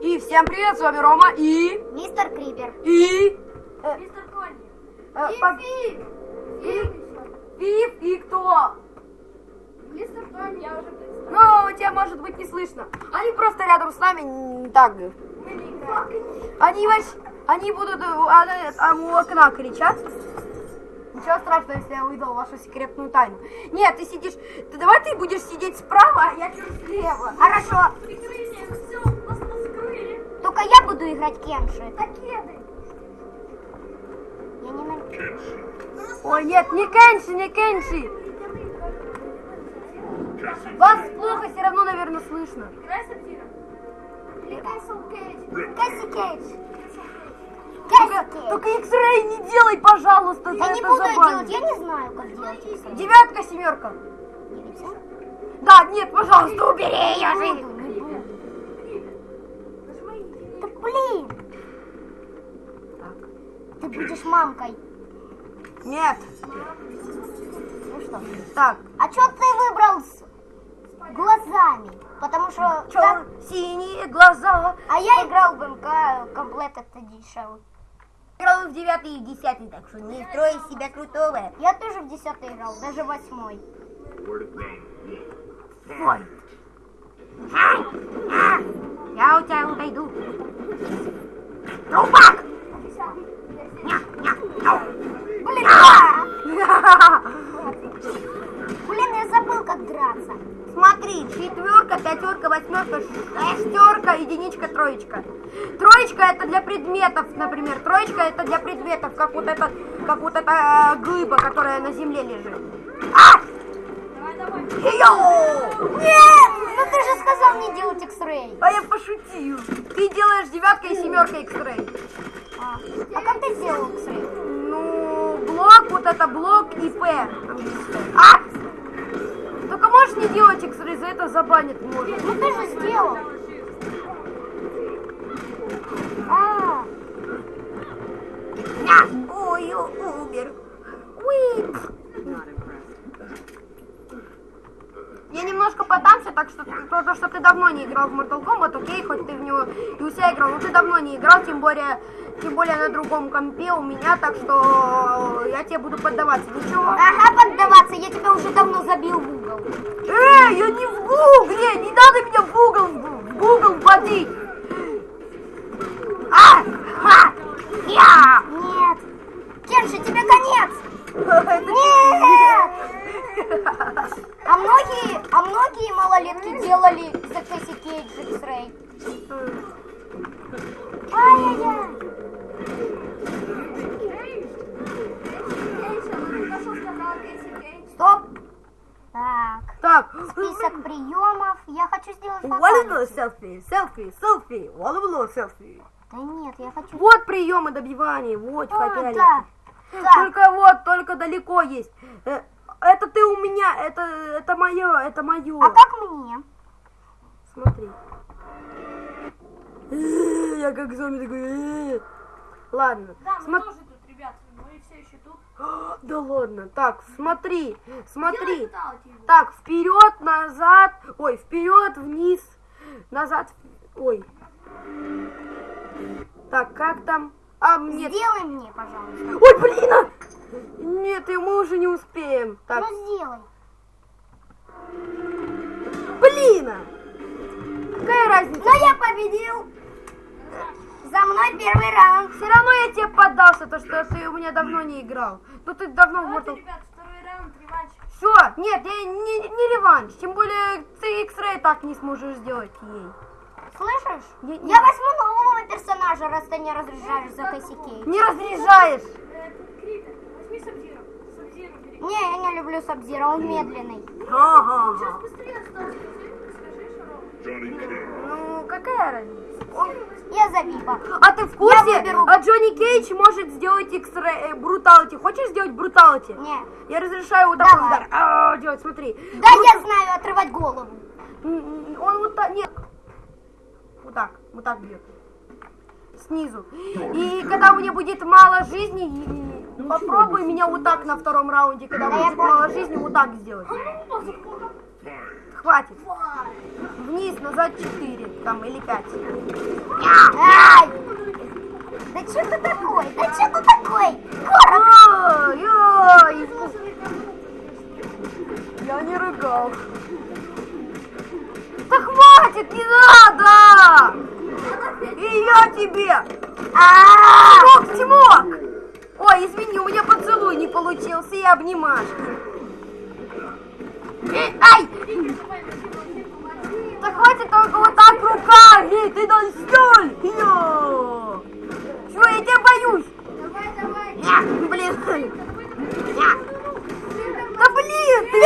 И всем привет, с вами Рома и... Мистер Крипер. И... э, Мистер Тони. э, И под-. И- Фиф еще. Фиф и кто? Мистер Тони, я уже представил. Ну, тебя может быть не слышно. Они просто рядом с нами так. Они вообще... Они будут э, а, там у окна кричать. Ничего страшного, если я выдал вашу секретную тайну. Нет, ты сидишь... Ты давай ты будешь сидеть справа, а я чуть слева. Хорошо. Буду играть Кенши. Ракеты. Я не на... Ой, нет, не Кенши, не Кенши. Вас плохо все равно, наверное, слышно. Играй с Сапфиром. Или Кайсел Кейдж. Кэсси Кейдж. Только, только X-Ray не делай, пожалуйста, за Я не это буду делать, я не знаю, как делать. Девятка, семерка. Да, нет, пожалуйста, убери ее жизнь. буду, не буду. Нажимай. Блин. Ты будешь мамкой. Нет. Ну что? Так, А что ты выбрал с глазами? Потому что... чё, так- синие глаза. А я играл в МК комплект это дешевый. Играл в девятый и в десятый, так что не строй из себя крутого. Я тоже в десятый играл, даже восьмой. Ой. Я у тебя отойду. Ня. Блин, а! Блин, я забыл, как драться. Смотри, четверка, пятерка, восьмерка, шестерка, единичка, троечка. Троечка это для предметов, например. Троечка это для предметов, как вот это, как вот эта э, глыба, которая на земле лежит. А! Йоу! Нет! Ну ты же сказал не делать X-Ray. А я пошутил. Ты делаешь девятка и семерка X-Ray. А, а как ты сделал X-Ray? Ну, блок, вот это блок и П. А! Только можешь не делать X-Ray, за это забанят может. Ну ты же сделал. А, Ня! Ой, у- умер. Уи. Я немножко подамся, так что то, то, что ты давно не играл в Mortal Kombat, окей, хоть ты в него и у себя играл, но ты давно не играл, тем более, тем более на другом компе у меня, так что я тебе буду поддаваться. Ничего? ага, поддаваться, я тебя уже давно забил в угол. Эй, я не в гугле, не надо меня в угол, в гугл вводить. А! Ха! Я! Нет. Кенши, тебе конец. Нет. А многие, многие малолетки делали за. Ай-яй-яй. Нашел сказал Кейси Кейдж. Стоп. Так. Так. Список приемов. Я хочу сделать фаталити. селфи, селфи, селфи, волну селфи. Да нет, я хочу... Вот приемы добивания, вот А, хотели. да. Так, Только вот, только далеко есть. Это ты у меня, это, это мое, это мое. а как мне? Смотри. Э, Я как зомби такой. э. Ладно. Да, мы тоже тут, ребят. Мы все еще тут. Да ладно. Так, смотри, смотри. Так, вперед, назад. Ой, вперед, вниз, назад. Ой. Так, как там? А, нет. Сделай мне, пожалуйста. Ой, блин! Нет, и мы уже не успеем. Так, Ну сделай. блин! Какая разница? Но я победил. За мной первый раунд. Все равно я тебе поддался, то что ты у меня давно не играл. Ну ты давно в Mortal ребят, второй раунд, реванш. Все, нет, я не, не реванш. Тем более ты X-Ray так не сможешь сделать ей. Слышишь? Я- Я возьму нового персонажа, раз ты не разряжаешь за косяки. Не разряжаешь. Э, Крипер, возьми Сабзиру. Сабзиру бери. Не, я не люблю Сабзира, он медленный. Ага. Ну, какая разница? Он- Я за Випа. А ты в курсе? выберу. А Джонни Кейдж может сделать X-Ray, э, бруталити. Хочешь сделать бруталити? Не. Я разрешаю вот такой удар. А, делать, смотри. Да, я знаю, отрывать голову. Он вот так, нет. Вот так, вот так бьет. Снизу. И когда у меня будет мало жизни, и- попробуй меня вот так на втором раунде, когда будет мало жизни, вот так сделать. Хватит. Вниз, назад 4, там, или 5. Ай! Да что ты такой? Да что ты такой? Ой, ой. Я не рыгал. Да хватит, не надо! И я тебе! А! Тимок, Тимок! Ой, извини, у меня поцелуй не получился и обнимашки. Э, Ай! Да хватит только вот так руками! Ты досталь! Йо! Чё, я тебя боюсь! Давай, давай. Блин! Я. Да блин! Ты...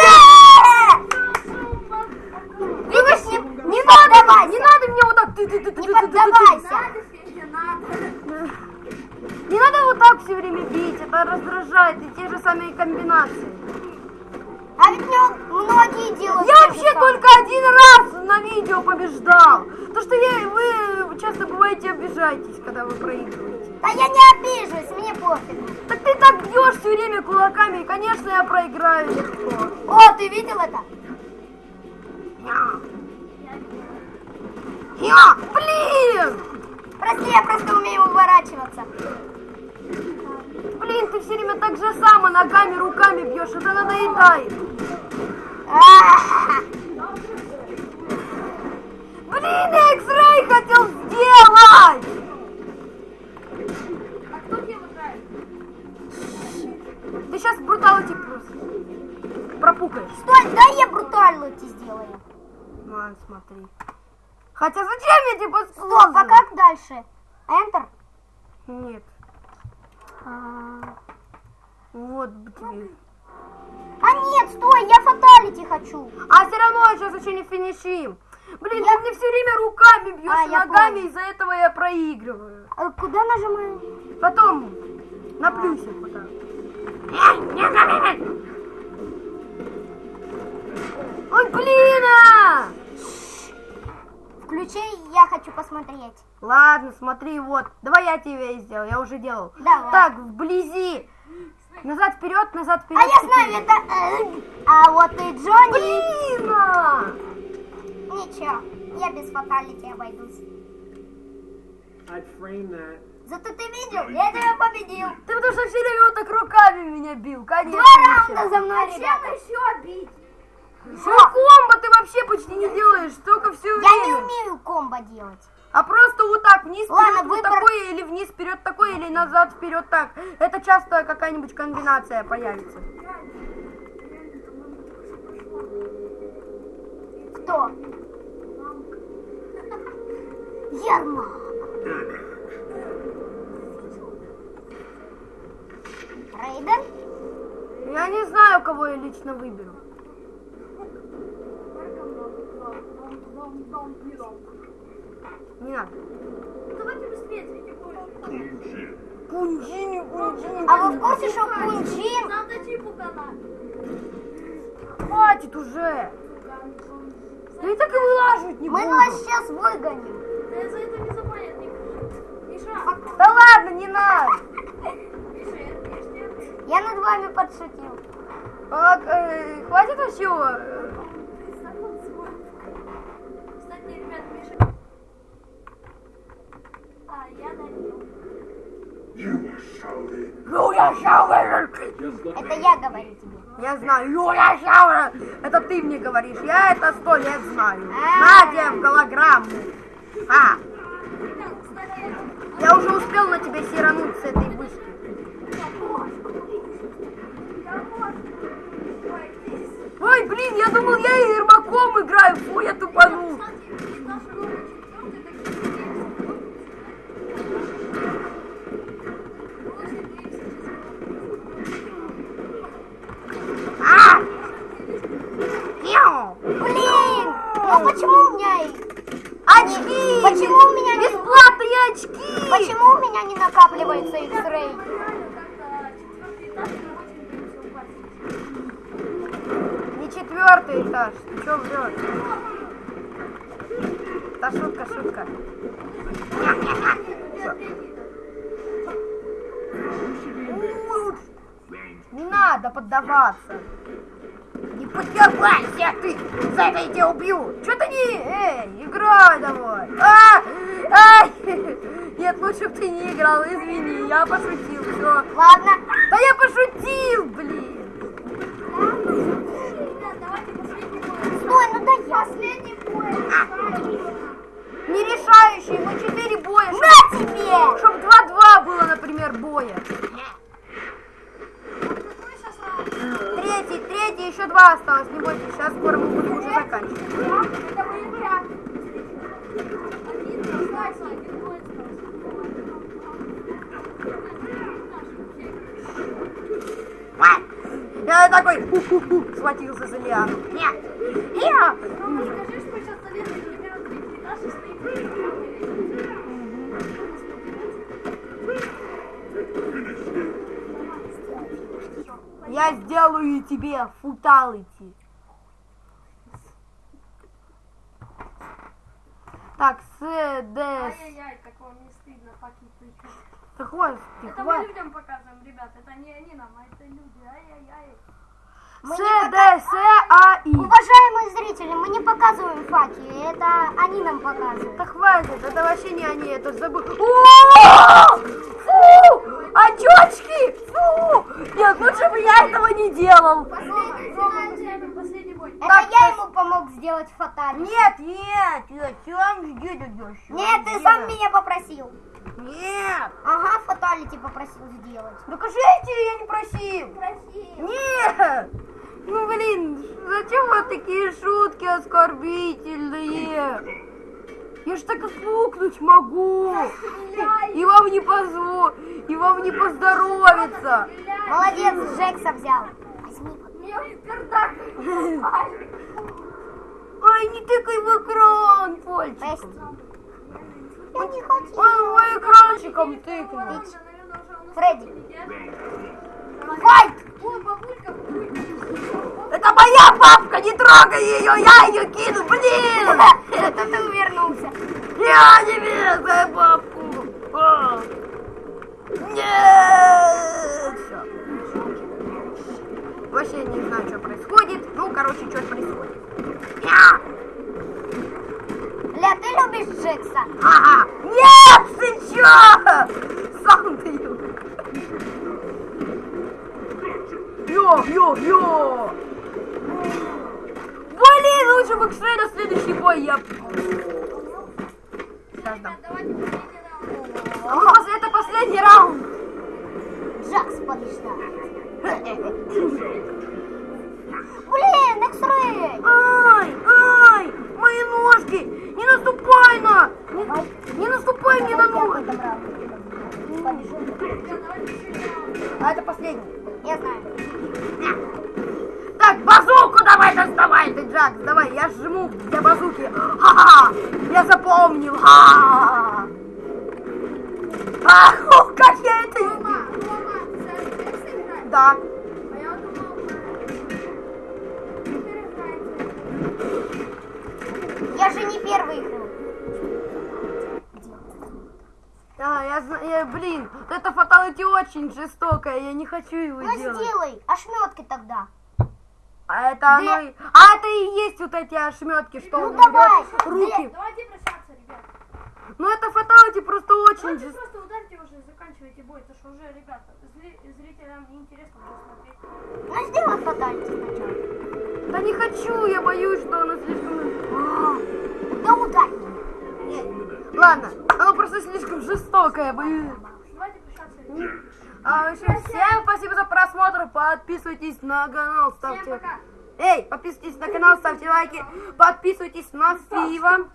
Видишь, не, Не не надо, поддавайся! не надо мне вот так. Ты, ты, ты, ты, Не ты, ты, ты, ты. поддавайся! Надо, Федя, надо. Не надо вот так все время раздражает, и те же самые комбинации. А ведь многие делают Я вообще только один раз на видео побеждал. То, что я, вы часто бываете обижаетесь, когда вы проигрываете. Да я не обижусь, мне пофиг. Так ты так бьешь все время кулаками, и, конечно, я проиграю легко. О, ты видел это? Я. Я, блин! Прости, я просто умею уворачиваться. Блин, ты все время так же само ногами, руками бьешь, это надоедает. Блин, я X-Ray хотел сделать! А кто где играет? Ты сейчас бруталити просто пропукаешь. Стой, дай я брутальности сделаю. Ладно, смотри. Хотя зачем я тебе Стоп, а как дальше? Enter? Нет, А вот тебе. а нет, стой, я фаталити хочу. А все равно сейчас еще не финишим. Блин, Я- ты мне все время руками бьешь, А, ногами, из-за этого я проигрываю. А куда нажимаю? Потом на плюсик вот так. Ой, блин! а! Включи, я хочу посмотреть. Ладно, смотри, вот. Давай я тебе сделал, я уже делал. Давай. Так, вблизи. Назад вперед, назад вперед. А я знаю, это... э, А вот и Джонни... Блин! а! Ничего, я без фаталити обойдусь. Зато ты видел, я тебя победил. Ты потому что все время вот так руками меня бил, конечно. Два раунда за мной, Чем ребята. еще бить? Что комбо ты вообще почти не делаешь, только все Я время. не умею комбо делать. А просто вот так вниз вперед Ладно, вот выбор- такой или вниз вперед такой или назад вперед так. Это часто какая-нибудь комбинация появится. Кто? Ермак. Рейден? Я не знаю, кого я лично выберу. Не надо. Давайте быстрее, третий больше. Кунжини, кунжини. А вы в курсе, что Кунджин... Надо типу канал. Хватит уже. Я и так и вылаживать не Мы буду. вас сейчас выгоним. Да за это не забанят никто. Миша, Да ладно, не надо. Миша, я я Я над вами подшутил. А, э, хватит вообще. э, Кстати, ребят, Миша. А, я налил. Юля Шауэр. Это я говорю тебе. Я знаю, Юля Шауэр. Это ты мне говоришь. Я это сто лет знаю. Надя в голограмму. А, я уже успел на тебя сирануть с этой вышки. Ой, блин, я думал, я Ермаком играю. Фу, я тупанул. Очки! Почему у меня не... Бесплатные очки! Почему у меня не накапливается X-Ray? Не четвертый этаж. Ты что врешь? Да шутка, шутка. Не надо поддаваться. Поддавайся ты! За это я тебя убью! Что ты не... Эй, играй давай! А! Ай! Нет, лучше бы ты не играл, извини, я пошутил, все. Ладно. Да я пошутил, блин. Стой, ну да я. Последний бой. Не решающий, мы 4 боя. На тебе! Чтоб 2-2 было, например, боя. Какой сейчас раунд? Третий, еще два осталось, не бойтесь, сейчас скоро мы будем уже заканчивать. Я такой, ху-ху-ху, схватился за лиану. Нет, я. Я сделаю тебе футалити. Так, с, Д, С. Ай-яй-яй, как вам не стыдно, паки тыкать. Да хватит, ты Это мы людям показываем, ребят. Это не они нам, а это люди. Ай-яй-яй. С, Д, С, А, И. Уважаемые зрители, мы не показываем факи, это они нам показывают. Да хватит, это вообще не они, это забыл. Очечки! Фу! Нет, лучше бы я этого не делал. Это я ему помог сделать фаталь. Нет, нет, я сам сделаю. Нет, ты сам меня попросил. Нет. Ага, фаталити попросил сделать. Докажите, я не просил. Красиво. Нет! Ну блин, зачем вот такие шутки оскорбительные? Я ж так и фукнуть могу. И вам не позво, и вам не поздоровится. Молодец, Джекса взял. Возьми. Ай, не тыкай в экран. Прости. Я не хочу. Ой, ой, экранчиком тыкнул. Фредди. Файт! Это моя папка, не трогай ее, я ее кину, блин! Это ты увернулся. Я не верю свою папку! Нет! Всё. Вообще не знаю, что происходит. Ну, короче, что происходит. Я! Ля, ты любишь Джекса? Ага! Нет, ты чё? Сам ты. Йо, йо, йо! Блин, лучше бы к на следующий бой я... Сейчас дам. Последний раунд. Джакс побеждает. Блин, X-Ray! Ай, ай, мои ножки! Не наступай на! Не, не наступай мне на ноги! А это последний. Я знаю. Так, базуку давай доставай ты, Джакс, давай, я жму для базуки. Ха-ха, я запомнил. Ха-ха. А, ух, как я это... Рома, Рома? Да. А я же не первый играл. А, я знаю, блин, это фаталити очень жестокое, я не хочу его Ну делать. сделай ошметки тогда. А это оно и... А это и есть вот эти ошметки, что Ну он давай, руки. Давайте прощаться, ребят. Ну это фаталити просто очень Давайте заканчивайте бой, потому что уже, ребята, зри- зрителям неинтересно будет смотреть. Ну сделай фаталити сначала. Да не хочу, я боюсь, что оно слишком... А, Да ударь меня. Ладно, оно просто слишком жестокое, боюсь. Давайте прощаться. А, в общем, всем спасибо за просмотр, подписывайтесь на канал, Всем ставьте... пока. Эй, подписывайтесь на канал, ставьте лайки, подписывайтесь на Фива.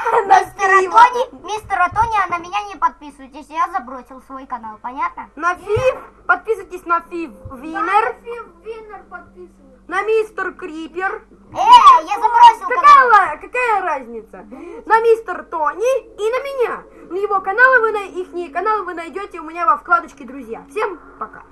На Мистер. Атони, мистер Атони, а на меня не подписывайтесь. Я забросил свой канал, понятно? На Фив, подписывайтесь на Фив Винер, Фив Виннер подписывай. на Мистер Крипер. Эй, я забросил канал. Какая, какая разница? На Мистер Тони и на меня. На его каналы вы на их каналы вы найдете у меня во вкладочке друзья. Всем пока.